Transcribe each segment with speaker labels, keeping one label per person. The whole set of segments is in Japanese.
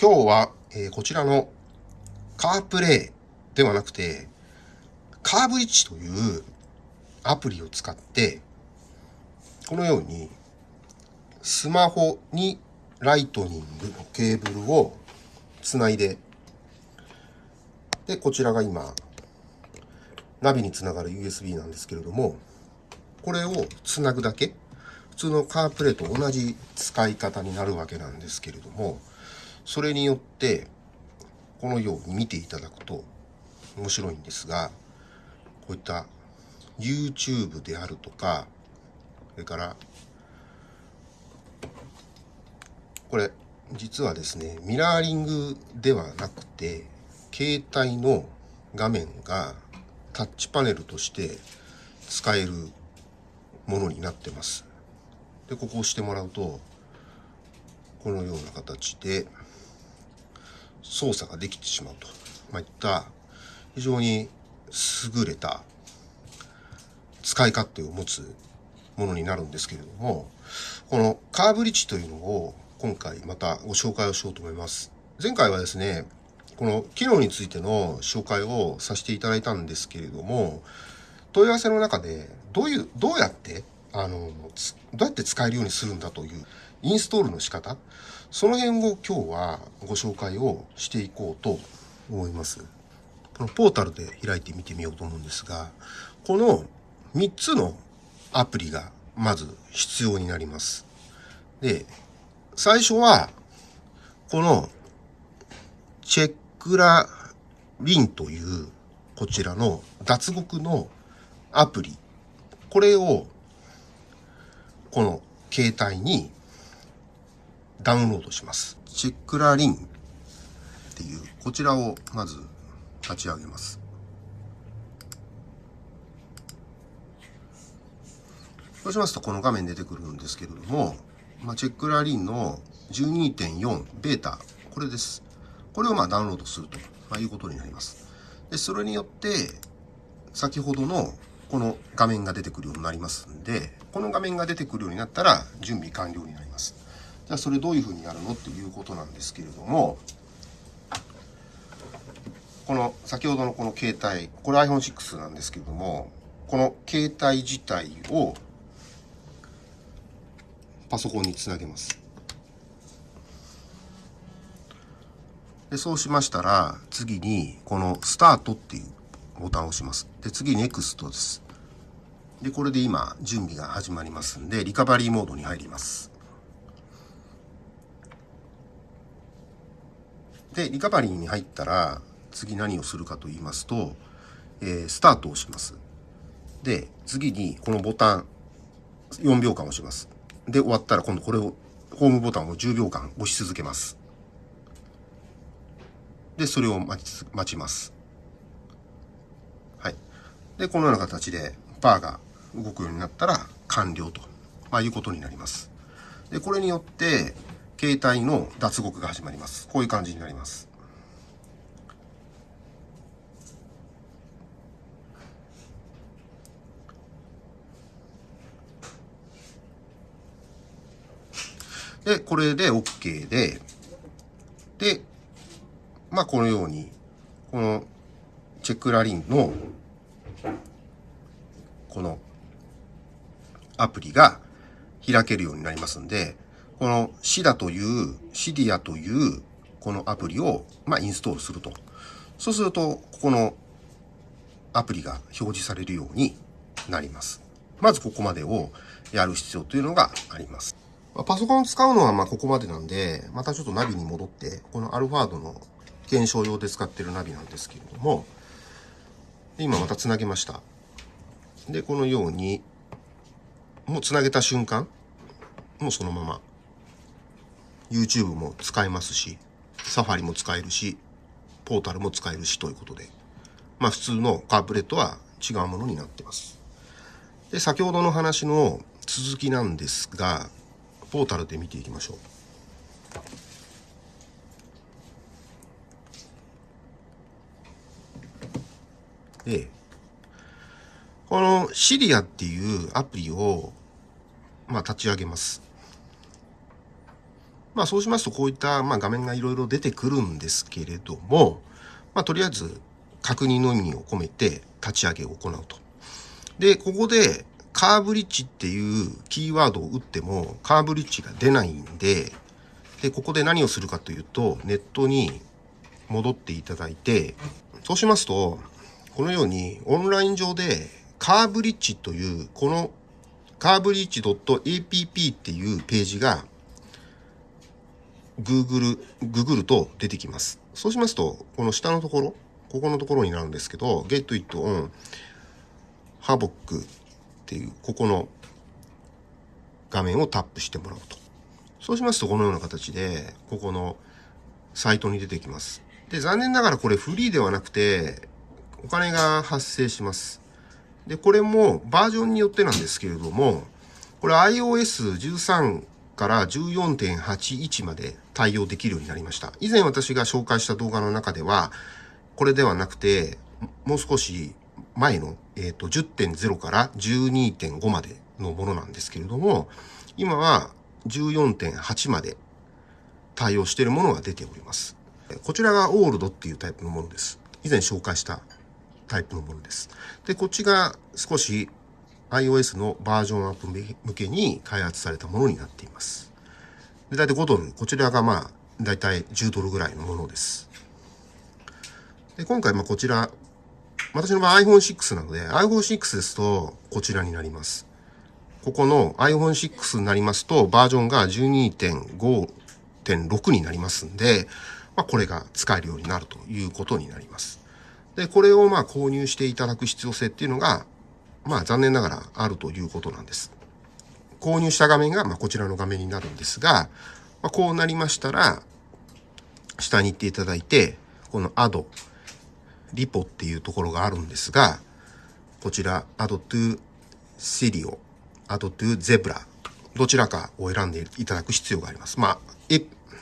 Speaker 1: 今日は、えー、こちらのカープレイではなくて、カーブリッジというアプリを使って、このようにスマホにライトニングのケーブルをつないで、で、こちらが今、ナビにつながる USB なんですけれども、これをつなぐだけ、普通のカープレイと同じ使い方になるわけなんですけれども、それによって、このように見ていただくと面白いんですが、こういった YouTube であるとか、それから、これ、実はですね、ミラーリングではなくて、携帯の画面がタッチパネルとして使えるものになってます。で、ここを押してもらうと、このような形で操作ができてしまうと、まあ、いった非常に優れた使い勝手を持つものになるんですけれども、このカーブリッジというのを今回またご紹介をしようと思います。前回はですね、この機能についての紹介をさせていただいたんですけれども、問い合わせの中でどういう、どうやって、あの、どうやって使えるようにするんだというインストールの仕方、その辺を今日はご紹介をしていこうと思います。このポータルで開いてみてみようと思うんですが、この3つのアプリがまず必要になります。で、最初は、このチェックラリンというこちらの脱獄のアプリ。これをこの携帯にダウンロードします。チェックラリンっていうこちらをまず立ち上げます。そうしますとこの画面出てくるんですけれども、まあ、チェックラリンの12.4ベータ、これです。これをまあダウンロードすると、まあ、いうことになります。で、それによって、先ほどのこの画面が出てくるようになりますんで、この画面が出てくるようになったら準備完了になります。じゃあそれどういうふうにやるのっていうことなんですけれども、この先ほどのこの携帯、これ iPhone6 なんですけれども、この携帯自体をパソコンにつなげます。でそうしましたら、次にこのスタートっていうボタンを押します。で、次 NEXT です。で、これで今準備が始まりますんで、リカバリーモードに入ります。で、リカバリーに入ったら、次何をするかと言いますと、えー、スタートをします。で、次にこのボタン、4秒間押します。で、終わったら今度これを、ホームボタンを10秒間押し続けます。で、それを待ち、待ちます。はい。で、このような形で、バーが動くようになったら完了と、まあ、いうことになります。で、これによって、携帯の脱獄が始まります。こういう感じになります。で、これで OK で、で、まあこのように、このチェックラリンの、このアプリが開けるようになりますんで、このシダという、シディアというこのアプリを、まあ、インストールすると。そうすると、ここのアプリが表示されるようになります。まずここまでをやる必要というのがあります。パソコンを使うのはまあここまでなんで、またちょっとナビに戻って、このアルファードの検証用で使っているナビなんですけれども、今また繋げました。で、このように、もう繋げた瞬間、もうそのまま、YouTube も使えますし、サファリも使えるし、ポータルも使えるしということで、まあ普通のカープレットは違うものになってます。で、先ほどの話の続きなんですが、ポータルで見ていきましょう。で、このシリアっていうアプリを、まあ、立ち上げます。まあそうしますとこういったま画面がいろいろ出てくるんですけれども、まあとりあえず確認の意味を込めて立ち上げを行うと。で、ここでカーブリッジっていうキーワードを打ってもカーブリッジが出ないんで、で、ここで何をするかというと、ネットに戻っていただいて、そうしますと、このようにオンライン上でカーブリッジというこのカーブリッジ .app っていうページが Google、Google と出てきます。そうしますと、この下のところ、ここのところになるんですけど、Get It On Havoc っていう、ここの画面をタップしてもらうと。そうしますと、このような形で、ここのサイトに出てきます。で、残念ながらこれフリーではなくて、お金が発生します。で、これもバージョンによってなんですけれども、これ iOS13 から14.81まで対応できるようになりました。以前私が紹介した動画の中では、これではなくて、もう少し前の、えーと、10.0から12.5までのものなんですけれども、今は14.8まで対応しているものが出ております。こちらがオールドっていうタイプのものです。以前紹介したタイプのものです。で、こっちが少し iOS のバージョンアップ向けに開発されたものになっています。で、大体5ドル。こちらがまあ、大体10ドルぐらいのものです。で、今回まあこちら、私の場合 iPhone6 なので、iPhone6 ですとこちらになります。ここの iPhone6 になりますと、バージョンが12.5.6になりますんで、まあ、これが使えるようになるということになります。で、これをまあ購入していただく必要性っていうのが、まあ残念ながらあるということなんです。購入した画面がまこちらの画面になるんですが、ま、こうなりましたら、下に行っていただいて、この Add、リポっていうところがあるんですが、こちら Add to Sirio、Add to Zebra、どちらかを選んでいただく必要があります。まあ、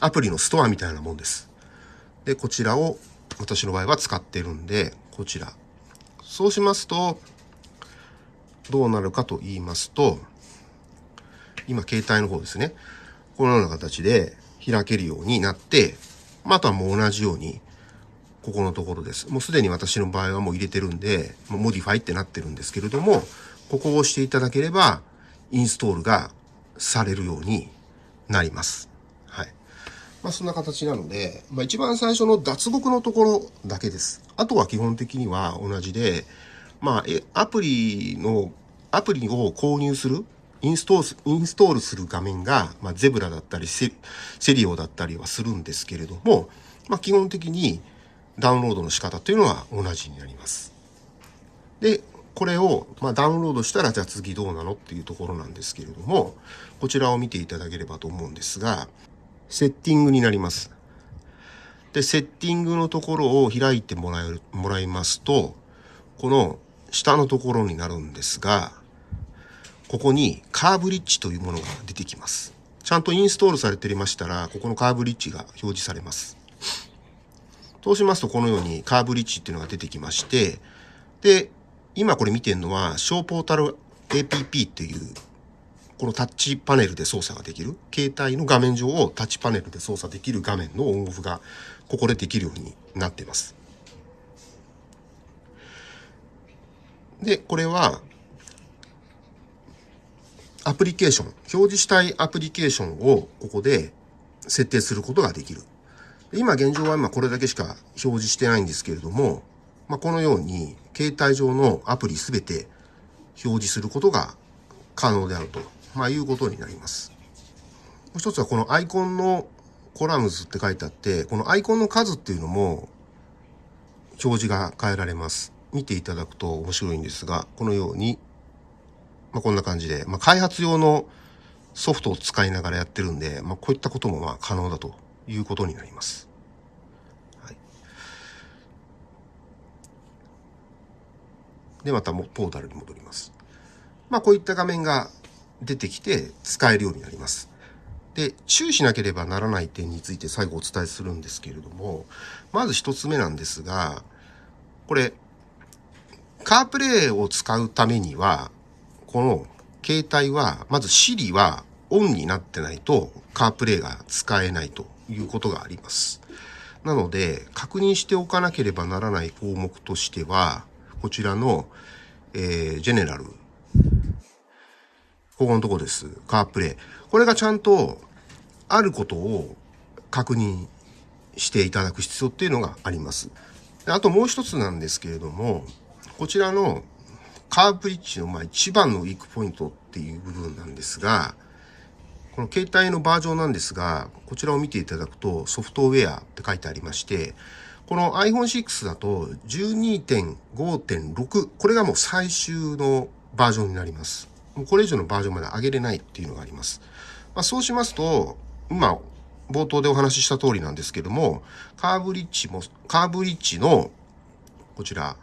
Speaker 1: アプリのストアみたいなもんです。で、こちらを私の場合は使ってるんで、こちら。そうしますと、どうなるかと言いますと、今携帯の方ですね。このような形で開けるようになって、まあ、とはもう同じように、ここのところです。もうすでに私の場合はもう入れてるんで、もう Modify ってなってるんですけれども、ここを押していただければ、インストールがされるようになります。はい。まあそんな形なので、まあ一番最初の脱獄のところだけです。あとは基本的には同じで、まあ、アプリのアプリを購入する、インストール、インストールする画面が、まあ、ゼブラだったりセ、セリオだったりはするんですけれども、まあ、基本的にダウンロードの仕方というのは同じになります。で、これを、まあ、ダウンロードしたら、じゃあ次どうなのっていうところなんですけれども、こちらを見ていただければと思うんですが、セッティングになります。で、セッティングのところを開いてもらえる、もらいますと、この下のところになるんですが、ここにカーブリッジというものが出てきます。ちゃんとインストールされていましたら、ここのカーブリッジが表示されます。そうしますと、このようにカーブリッジっていうのが出てきまして、で、今これ見てるのは、ショーポータル APP っていう、このタッチパネルで操作ができる、携帯の画面上をタッチパネルで操作できる画面のオンオフが、ここでできるようになっています。で、これは、アプリケーション、表示したいアプリケーションをここで設定することができる。今現状は今これだけしか表示してないんですけれども、まあ、このように携帯上のアプリすべて表示することが可能であると、まあ、いうことになります。もう一つはこのアイコンのコラムズって書いてあって、このアイコンの数っていうのも表示が変えられます。見ていただくと面白いんですが、このようにまあ、こんな感じで、まあ、開発用のソフトを使いながらやってるんで、まあ、こういったこともまあ可能だということになります。はい、で、またもポータルに戻ります。まあ、こういった画面が出てきて使えるようになります。で、注意しなければならない点について最後お伝えするんですけれども、まず一つ目なんですが、これ、カープレイを使うためには、この携帯は、まず Siri はオンになってないとカープレイが使えないということがあります。なので、確認しておかなければならない項目としては、こちらの、えー、ジェネラル。ここのとこです。カープレイ。これがちゃんとあることを確認していただく必要っていうのがあります。あともう一つなんですけれども、こちらのカーブリッジのまあ一番のウィークポイントっていう部分なんですが、この携帯のバージョンなんですが、こちらを見ていただくとソフトウェアって書いてありまして、この iPhone6 だと12.5.6、これがもう最終のバージョンになります。もうこれ以上のバージョンまで上げれないっていうのがあります。まあ、そうしますと、今、冒頭でお話しした通りなんですけども、カーブリッジも、カーブリッジの、こちら、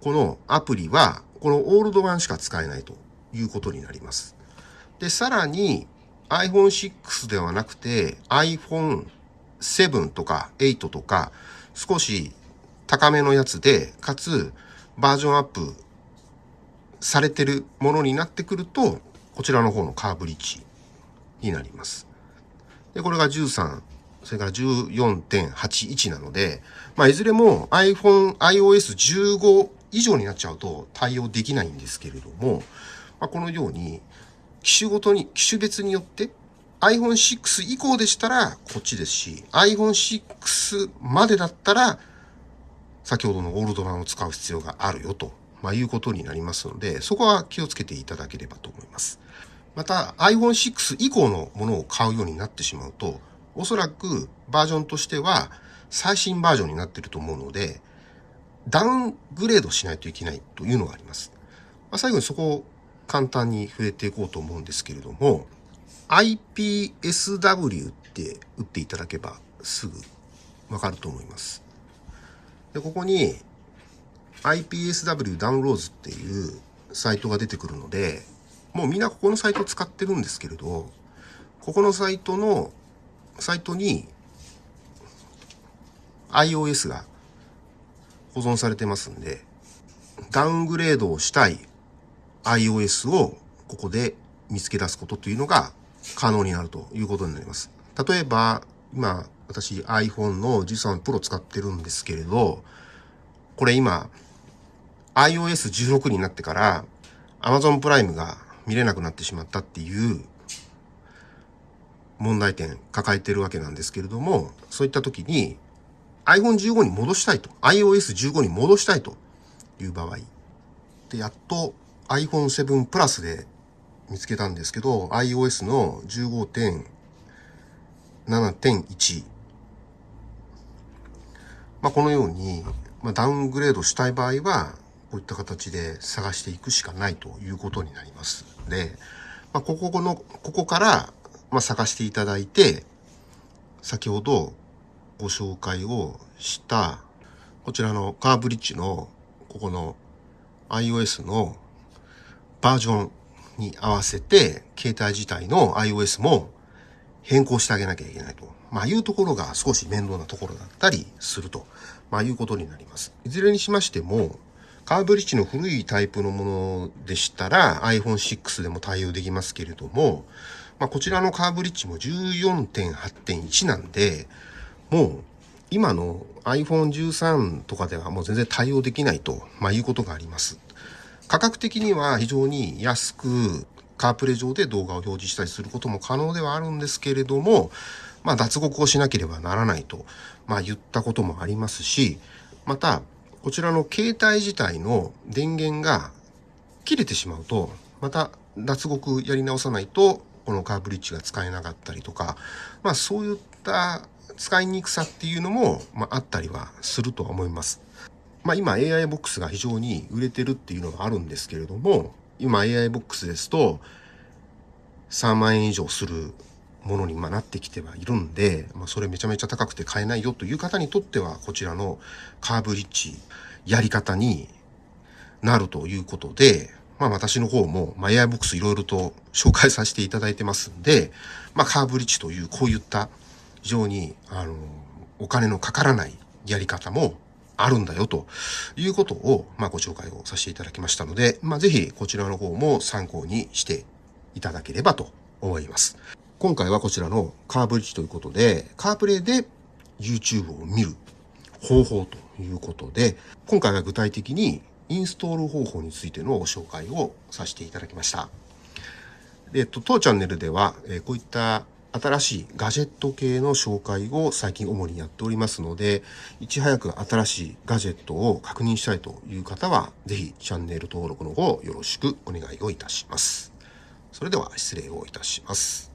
Speaker 1: このアプリは、このオールド版しか使えないということになります。で、さらに iPhone6 ではなくて iPhone7 とか8とか少し高めのやつで、かつバージョンアップされてるものになってくると、こちらの方のカーブリッジになります。で、これが13、それから14.81なので、まあ、いずれも iPhone、iOS15 以上になっちゃうと対応できないんですけれども、まあ、このように機種ごとに、機種別によって iPhone6 以降でしたらこっちですし、iPhone6 までだったら先ほどのオールド版を使う必要があるよと、まあ、いうことになりますので、そこは気をつけていただければと思います。また iPhone6 以降のものを買うようになってしまうと、おそらくバージョンとしては最新バージョンになっていると思うので、ダウングレードしないといけないというのがあります。まあ、最後にそこを簡単に触れていこうと思うんですけれども、IPSW って打っていただけばすぐわかると思います。で、ここに IPSW ダウンローズっていうサイトが出てくるので、もうみんなここのサイトを使ってるんですけれど、ここのサイトの、サイトに iOS が保存されてますんで、ダウングレードをしたい iOS をここで見つけ出すことというのが可能になるということになります。例えば、今、私 iPhone の13 Pro 使ってるんですけれど、これ今、iOS16 になってから Amazon プライムが見れなくなってしまったっていう問題点抱えてるわけなんですけれども、そういった時に iPhone15 に戻したいと、iOS15 に戻したいという場合、で、やっと iPhone7 プラスで見つけたんですけど、iOS の15.7.1。まあ、このように、まあ、ダウングレードしたい場合は、こういった形で探していくしかないということになりますで、まあ、ここの、ここから、まあ、探していただいて、先ほどご紹介をした、こちらのカーブリッジの、ここの iOS のバージョンに合わせて、携帯自体の iOS も変更してあげなきゃいけないと。まあいうところが少し面倒なところだったりすると。まあいうことになります。いずれにしましても、カーブリッジの古いタイプのものでしたら iPhone6 でも対応できますけれども、まあこちらのカーブリッジも14.8.1なんで、もう今の iPhone13 とかではもう全然対応できないと、まあ、いうことがあります。価格的には非常に安くカープレ上で動画を表示したりすることも可能ではあるんですけれども、まあ、脱獄をしなければならないと、まあ、言ったこともありますし、また、こちらの携帯自体の電源が切れてしまうと、また脱獄やり直さないと、このカーブリッジが使えなかったりとか、まあそういった使いにくさっていうのも、まあ、あったりはするとは思います。まあ、今 AI ボックスが非常に売れてるっていうのがあるんですけれども、今 AI ボックスですと3万円以上するものにまなってきてはいるんで、まあ、それめちゃめちゃ高くて買えないよという方にとってはこちらのカーブリッジやり方になるということで、まあ私の方も、まあ、AI ボックスいろいろと紹介させていただいてますんで、まあカーブリッジというこういった非常にあのお金のかからないやり方もあるんだよということを、まあ、ご紹介をさせていただきましたので、まあ、ぜひこちらの方も参考にしていただければと思います。今回はこちらのカーブリッジということで、カープレイで YouTube を見る方法ということで、今回は具体的にインストール方法についてのご紹介をさせていただきました。えっと、当チャンネルでは、えこういった新しいガジェット系の紹介を最近主にやっておりますので、いち早く新しいガジェットを確認したいという方は、ぜひチャンネル登録の方よろしくお願いをいたします。それでは失礼をいたします。